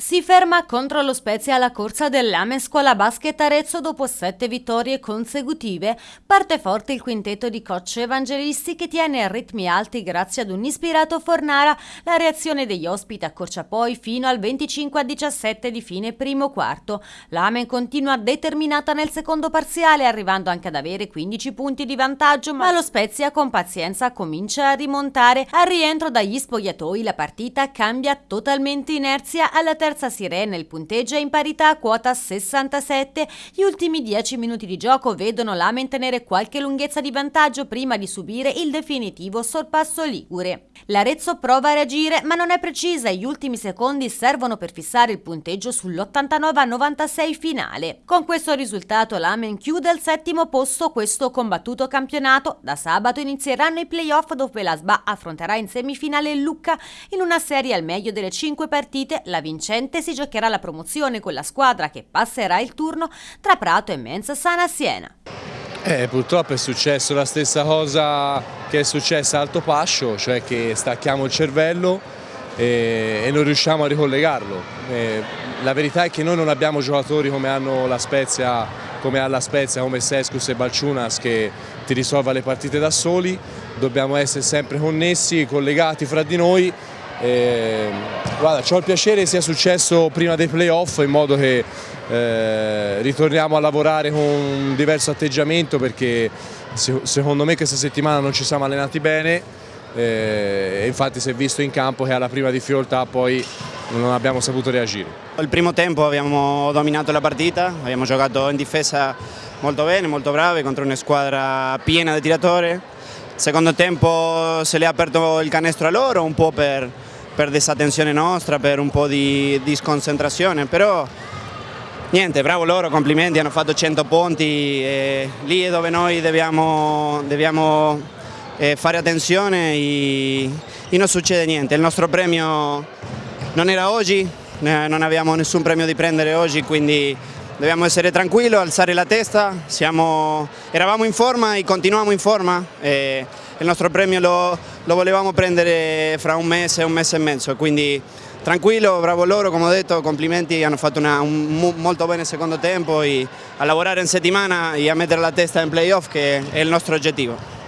Si ferma contro lo Spezia la corsa dell'Ame Scuola Basket Arezzo dopo sette vittorie consecutive. Parte forte il quintetto di coach evangelisti che tiene a ritmi alti grazie ad un ispirato Fornara. La reazione degli ospiti accorcia poi fino al 25 a 17 di fine primo quarto. L'Ame continua determinata nel secondo parziale arrivando anche ad avere 15 punti di vantaggio ma lo Spezia con pazienza comincia a rimontare. Al rientro dagli spogliatoi la partita cambia totalmente inerzia alla terza terza sirena il punteggio è in parità a quota 67. Gli ultimi 10 minuti di gioco vedono l'Amen tenere qualche lunghezza di vantaggio prima di subire il definitivo sorpasso Ligure. L'Arezzo prova a reagire ma non è precisa e gli ultimi secondi servono per fissare il punteggio sull'89 a 96 finale. Con questo risultato l'Amen chiude al settimo posto questo combattuto campionato. Da sabato inizieranno i playoff dove la SBA affronterà in semifinale il Lucca in una serie al meglio delle 5 partite. La vincente vincente si giocherà la promozione con la squadra che passerà il turno tra Prato e Mensa Sana Siena. Eh, purtroppo è successo la stessa cosa che è successa a Alto Pascio, cioè che stacchiamo il cervello e, e non riusciamo a ricollegarlo. Eh, la verità è che noi non abbiamo giocatori come hanno la Spezia, come ha la Spezia, come Sescus e Balciunas che ti risolva le partite da soli, dobbiamo essere sempre connessi, collegati fra di noi e, guarda, ho il piacere sia successo prima dei playoff in modo che eh, ritorniamo a lavorare con un diverso atteggiamento perché se, secondo me questa settimana non ci siamo allenati bene eh, e infatti si è visto in campo che alla prima difficoltà poi non abbiamo saputo reagire. Il primo tempo abbiamo dominato la partita, abbiamo giocato in difesa molto bene, molto bravi contro una squadra piena di tiratori. Secondo tempo se le ha aperto il canestro a loro un po' per per disattenzione nostra, per un po' di, di sconcentrazione, però niente, bravo loro, complimenti, hanno fatto 100 punti, e lì è dove noi dobbiamo, dobbiamo eh, fare attenzione e, e non succede niente, il nostro premio non era oggi, non abbiamo nessun premio di prendere oggi, quindi dobbiamo essere tranquilli, alzare la testa, Siamo, eravamo in forma e continuiamo in forma. E il nostro premio lo, lo volevamo prendere fra un mese un mese e mezzo, quindi tranquillo, bravo loro, come ho detto, complimenti, hanno fatto una, un molto bene secondo tempo e a lavorare in settimana e a mettere la testa in playoff che è il nostro obiettivo.